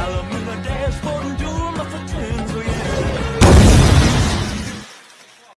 I love